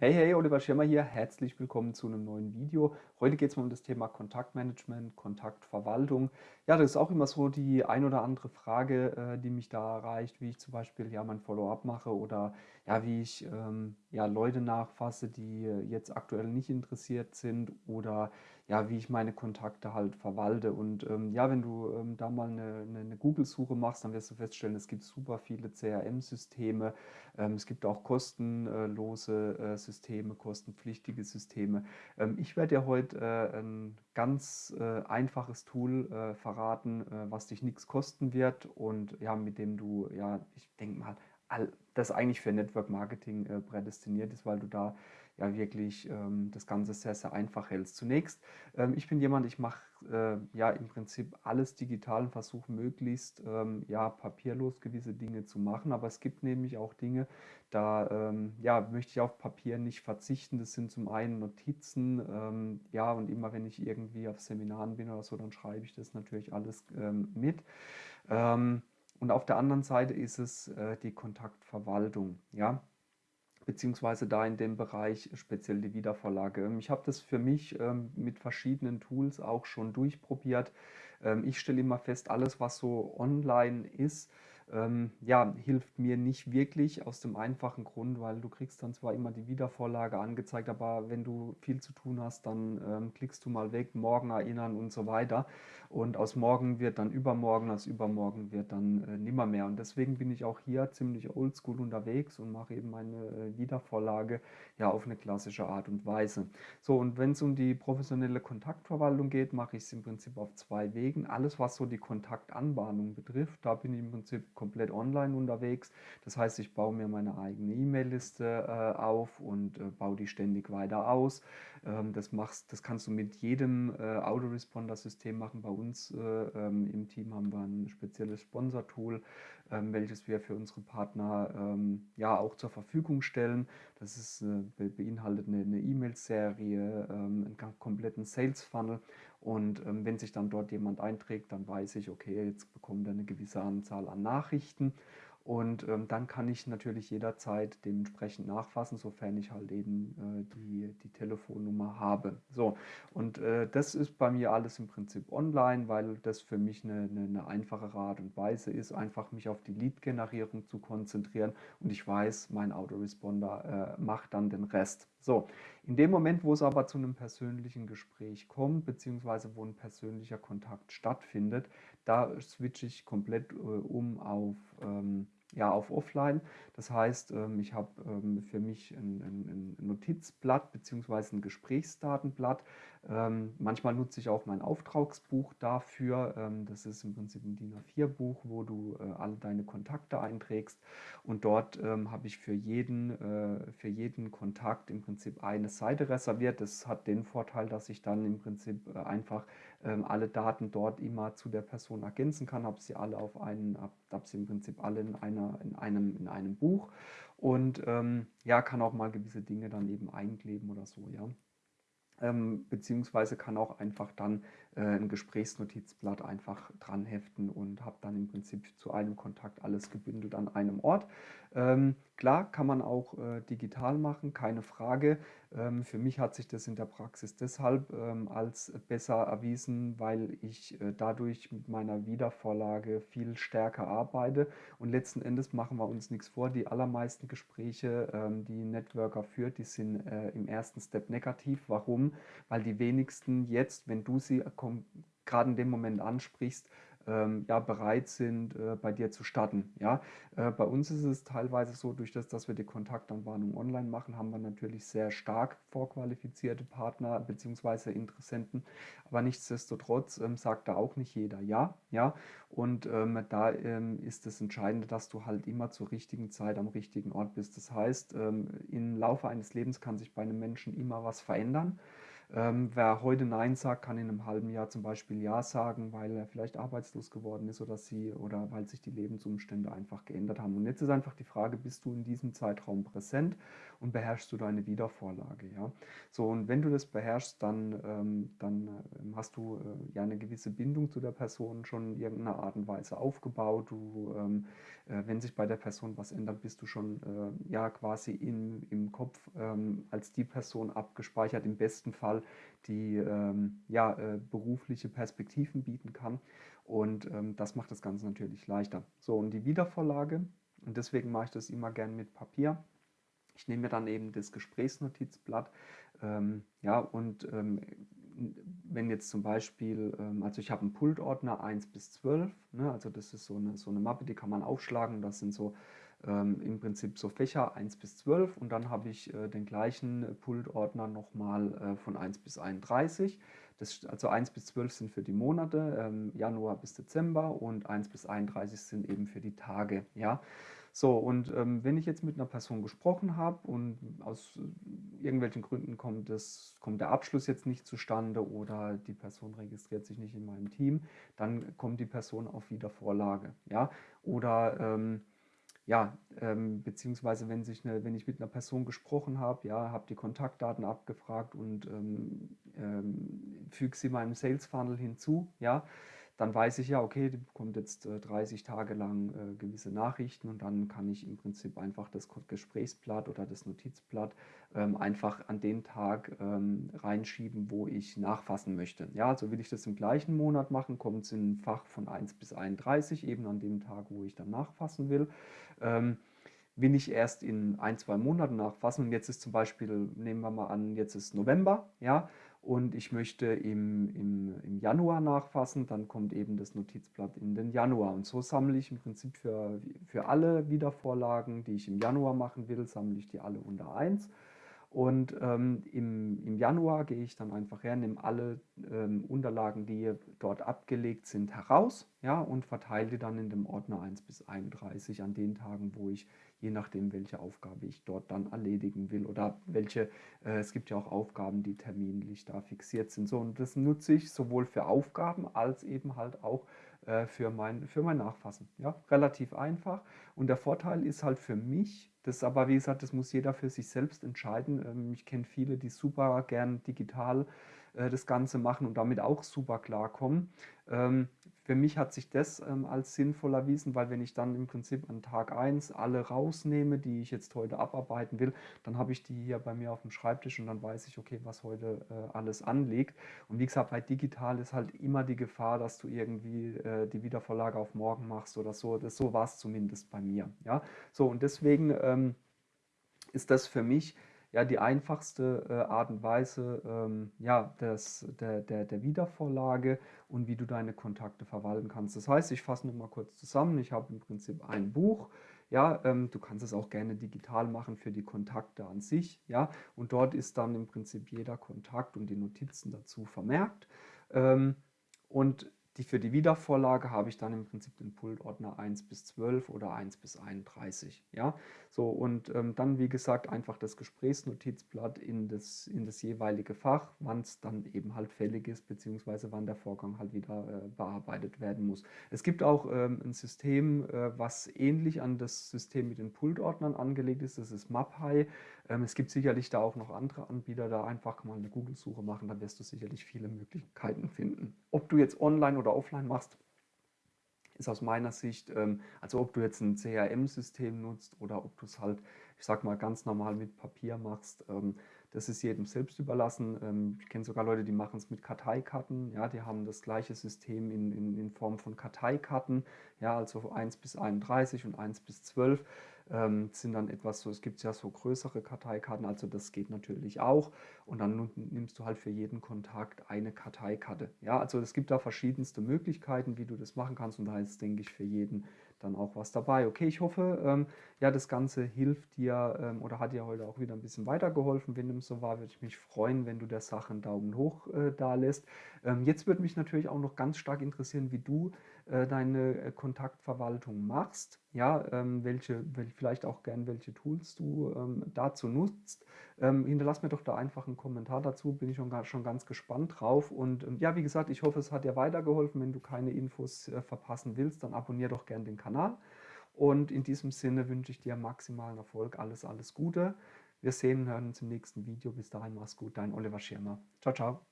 Hey, hey, Oliver Schirmer hier. Herzlich willkommen zu einem neuen Video. Heute geht es mal um das Thema Kontaktmanagement, Kontaktverwaltung. Ja, das ist auch immer so die ein oder andere Frage, äh, die mich da erreicht, wie ich zum Beispiel ja mein Follow-up mache oder ja, wie ich ähm, ja, Leute nachfasse, die jetzt aktuell nicht interessiert sind oder ja, wie ich meine Kontakte halt verwalte. Und ähm, ja, wenn du ähm, da mal eine, eine, eine Google-Suche machst, dann wirst du feststellen, es gibt super viele CRM-Systeme. Ähm, es gibt auch kostenlose äh, Systeme, kostenpflichtige Systeme. Ähm, ich werde dir heute äh, ein ganz äh, einfaches Tool äh, verraten, äh, was dich nichts kosten wird und ja, mit dem du, ja, ich denke mal, das eigentlich für Network Marketing äh, prädestiniert ist, weil du da ja wirklich ähm, das Ganze sehr, sehr einfach hältst. Zunächst, ähm, ich bin jemand, ich mache äh, ja im Prinzip alles digital und versuche möglichst ähm, ja papierlos gewisse Dinge zu machen, aber es gibt nämlich auch Dinge, da ähm, ja, möchte ich auf Papier nicht verzichten. Das sind zum einen Notizen, ähm, ja und immer wenn ich irgendwie auf Seminaren bin oder so, dann schreibe ich das natürlich alles ähm, mit. Und auf der anderen Seite ist es äh, die Kontaktverwaltung, ja beziehungsweise da in dem Bereich speziell die Wiedervorlage. Ähm, ich habe das für mich ähm, mit verschiedenen Tools auch schon durchprobiert. Ähm, ich stelle immer fest, alles was so online ist, ähm, ja, hilft mir nicht wirklich aus dem einfachen Grund, weil du kriegst dann zwar immer die Wiedervorlage angezeigt, aber wenn du viel zu tun hast, dann ähm, klickst du mal weg, morgen erinnern und so weiter. Und aus morgen wird dann übermorgen, aus übermorgen wird dann äh, nimmer mehr. Und deswegen bin ich auch hier ziemlich oldschool unterwegs und mache eben meine äh, Wiedervorlage ja auf eine klassische Art und Weise. So, und wenn es um die professionelle Kontaktverwaltung geht, mache ich es im Prinzip auf zwei Wegen. Alles, was so die Kontaktanbahnung betrifft, da bin ich im Prinzip komplett online unterwegs. Das heißt, ich baue mir meine eigene E-Mail-Liste äh, auf und äh, baue die ständig weiter aus. Ähm, das, machst, das kannst du mit jedem äh, Autoresponder-System machen. Bei uns äh, ähm, im Team haben wir ein spezielles Sponsor-Tool, ähm, welches wir für unsere Partner ähm, ja auch zur Verfügung stellen. Das ist, äh, beinhaltet eine E-Mail-Serie, ähm, einen kompletten Sales-Funnel und ähm, wenn sich dann dort jemand einträgt, dann weiß ich, okay, jetzt bekommt er eine gewisse Anzahl an Nachrichten. Und ähm, dann kann ich natürlich jederzeit dementsprechend nachfassen, sofern ich halt eben äh, die, die Telefonnummer habe. So, und äh, das ist bei mir alles im Prinzip online, weil das für mich eine, eine, eine einfache Art und Weise ist, einfach mich auf die Lead-Generierung zu konzentrieren. Und ich weiß, mein Autoresponder äh, macht dann den Rest. So, in dem Moment, wo es aber zu einem persönlichen Gespräch kommt, beziehungsweise wo ein persönlicher Kontakt stattfindet, da switche ich komplett äh, um auf ähm, ja, auf Offline. Das heißt, ähm, ich habe ähm, für mich ein, ein, Notizblatt bzw. ein Gesprächsdatenblatt. Ähm, manchmal nutze ich auch mein Auftragsbuch dafür. Das ist im Prinzip ein DIN A4-Buch, wo du äh, alle deine Kontakte einträgst. Und dort habe ich für jeden, äh, für jeden Kontakt im Prinzip eine Seite reserviert. Das hat den Vorteil, dass ich dann im Prinzip äh, einfach alle Daten dort immer zu der Person ergänzen kann, habe sie alle auf einen, habe sie im Prinzip alle in einer in, einem, in einem Buch und ähm, ja, kann auch mal gewisse Dinge dann eben einkleben oder so, ja. Ähm, beziehungsweise kann auch einfach dann ein Gesprächsnotizblatt einfach dran heften und habe dann im Prinzip zu einem Kontakt alles gebündelt an einem Ort. Ähm, klar kann man auch äh, digital machen, keine Frage. Ähm, für mich hat sich das in der Praxis deshalb ähm, als besser erwiesen, weil ich äh, dadurch mit meiner Wiedervorlage viel stärker arbeite. Und letzten Endes machen wir uns nichts vor. Die allermeisten Gespräche, ähm, die Networker führt, die sind äh, im ersten Step negativ. Warum? Weil die wenigsten jetzt, wenn du sie gerade in dem Moment ansprichst, ähm, ja, bereit sind, äh, bei dir zu starten. Ja? Äh, bei uns ist es teilweise so, durch das, dass wir die Kontaktanwarnung online machen, haben wir natürlich sehr stark vorqualifizierte Partner bzw. Interessenten, aber nichtsdestotrotz ähm, sagt da auch nicht jeder ja. ja? Und ähm, da ähm, ist das Entscheidende, dass du halt immer zur richtigen Zeit am richtigen Ort bist. Das heißt, ähm, im Laufe eines Lebens kann sich bei einem Menschen immer was verändern. Ähm, wer heute Nein sagt, kann in einem halben Jahr zum Beispiel Ja sagen, weil er vielleicht arbeitslos geworden ist oder sie oder weil sich die Lebensumstände einfach geändert haben. Und jetzt ist einfach die Frage, bist du in diesem Zeitraum präsent und beherrschst du deine Wiedervorlage. Ja? So, und wenn du das beherrschst, dann, ähm, dann äh, hast du äh, ja eine gewisse Bindung zu der Person schon in irgendeiner Art und Weise aufgebaut. Du, ähm, äh, wenn sich bei der Person was ändert, bist du schon äh, ja quasi in, im Kopf ähm, als die Person abgespeichert, im besten Fall, die ähm, ja, äh, berufliche Perspektiven bieten kann. Und ähm, das macht das Ganze natürlich leichter. So, und die Wiedervorlage, und deswegen mache ich das immer gern mit Papier. Ich nehme mir dann eben das Gesprächsnotizblatt. Ähm, ja, und ähm, wenn jetzt zum Beispiel, ähm, also ich habe einen Pultordner 1 bis 12, ne, also das ist so eine, so eine Mappe, die kann man aufschlagen. Das sind so ähm, im Prinzip so Fächer 1 bis 12 und dann habe ich äh, den gleichen Pultordner nochmal äh, von 1 bis 31. Das, also 1 bis 12 sind für die Monate, ähm, Januar bis Dezember und 1 bis 31 sind eben für die Tage. Ja? So, und ähm, wenn ich jetzt mit einer Person gesprochen habe und aus irgendwelchen Gründen kommt, das, kommt der Abschluss jetzt nicht zustande oder die Person registriert sich nicht in meinem Team, dann kommt die Person auf Wiedervorlage. Ja? Oder ähm, ja, ähm, beziehungsweise wenn, sich eine, wenn ich mit einer Person gesprochen habe, ja, habe die Kontaktdaten abgefragt und ähm, ähm, füge sie meinem Sales Funnel hinzu, ja, dann weiß ich ja, okay, die bekommt jetzt äh, 30 Tage lang äh, gewisse Nachrichten und dann kann ich im Prinzip einfach das Gesprächsblatt oder das Notizblatt ähm, einfach an den Tag ähm, reinschieben, wo ich nachfassen möchte. Ja, also will ich das im gleichen Monat machen, kommt es in ein Fach von 1 bis 31, eben an dem Tag, wo ich dann nachfassen will. Will ich erst in ein, zwei Monaten nachfassen und jetzt ist zum Beispiel, nehmen wir mal an, jetzt ist November, ja, und ich möchte im, im, im Januar nachfassen, dann kommt eben das Notizblatt in den Januar. Und so sammle ich im Prinzip für, für alle Wiedervorlagen, die ich im Januar machen will, sammle ich die alle unter 1. Und ähm, im, im Januar gehe ich dann einfach her, nehme alle ähm, Unterlagen, die dort abgelegt sind, heraus ja, und verteile die dann in dem Ordner 1 bis 31 an den Tagen, wo ich je nachdem, welche Aufgabe ich dort dann erledigen will oder welche, äh, es gibt ja auch Aufgaben, die terminlich da fixiert sind. So, und das nutze ich sowohl für Aufgaben als eben halt auch äh, für, mein, für mein Nachfassen. Ja, relativ einfach. Und der Vorteil ist halt für mich, das aber wie gesagt, das muss jeder für sich selbst entscheiden. Ähm, ich kenne viele, die super gern digital äh, das Ganze machen und damit auch super klarkommen. Ähm, für mich hat sich das ähm, als sinnvoll erwiesen, weil wenn ich dann im Prinzip an Tag 1 alle rausnehme, die ich jetzt heute abarbeiten will, dann habe ich die hier bei mir auf dem Schreibtisch und dann weiß ich, okay, was heute äh, alles anliegt. Und wie gesagt, bei digital ist halt immer die Gefahr, dass du irgendwie äh, die Wiedervorlage auf morgen machst oder so. Das, so war es zumindest bei mir. Ja? So, und deswegen ähm, ist das für mich ja die einfachste äh, Art und Weise ähm, ja, des, der, der, der Wiedervorlage und wie du deine Kontakte verwalten kannst. Das heißt, ich fasse nochmal kurz zusammen. Ich habe im Prinzip ein Buch. Ja, ähm, du kannst es auch gerne digital machen für die Kontakte an sich. Ja, und dort ist dann im Prinzip jeder Kontakt und die Notizen dazu vermerkt. Ähm, und die, für die Wiedervorlage habe ich dann im Prinzip den Pultordner 1 bis 12 oder 1 bis 31. Ja? So, und ähm, dann, wie gesagt, einfach das Gesprächsnotizblatt in das, in das jeweilige Fach, wann es dann eben halt fällig ist, beziehungsweise wann der Vorgang halt wieder äh, bearbeitet werden muss. Es gibt auch ähm, ein System, äh, was ähnlich an das System mit den Pultordnern angelegt ist, das ist MapHigh. Ähm, es gibt sicherlich da auch noch andere Anbieter, da einfach mal eine Google-Suche machen, da wirst du sicherlich viele Möglichkeiten finden. Ob du jetzt online oder offline machst, ist aus meiner Sicht, ähm, also ob du jetzt ein CRM-System nutzt oder ob du es halt, ich sag mal, ganz normal mit Papier machst, ähm, das ist jedem selbst überlassen. Ich kenne sogar Leute, die machen es mit Karteikarten. Ja, die haben das gleiche System in, in, in Form von Karteikarten. Ja, also 1 bis 31 und 1 bis 12 ähm, sind dann etwas so, es gibt ja so größere Karteikarten, also das geht natürlich auch. Und dann nimmst du halt für jeden Kontakt eine Karteikarte. Ja, also es gibt da verschiedenste Möglichkeiten, wie du das machen kannst und da ist, denke ich, für jeden dann auch was dabei. Okay, ich hoffe, ähm, ja, das Ganze hilft dir ähm, oder hat dir heute auch wieder ein bisschen weitergeholfen. Wenn dem so war, würde ich mich freuen, wenn du der Sache einen Daumen hoch äh, da lässt. Ähm, jetzt würde mich natürlich auch noch ganz stark interessieren, wie du deine äh, Kontaktverwaltung machst. Ja, ähm, welche, vielleicht auch gern welche Tools du ähm, dazu nutzt. Ähm, hinterlass mir doch da einfach einen Kommentar dazu, bin ich schon, schon ganz gespannt drauf. Und ja, wie gesagt, ich hoffe, es hat dir weitergeholfen. Wenn du keine Infos äh, verpassen willst, dann abonniere doch gern den Kanal. Und in diesem Sinne wünsche ich dir maximalen Erfolg, alles, alles Gute. Wir sehen und hören uns im nächsten Video. Bis dahin, mach's gut, dein Oliver Schirmer. Ciao, ciao.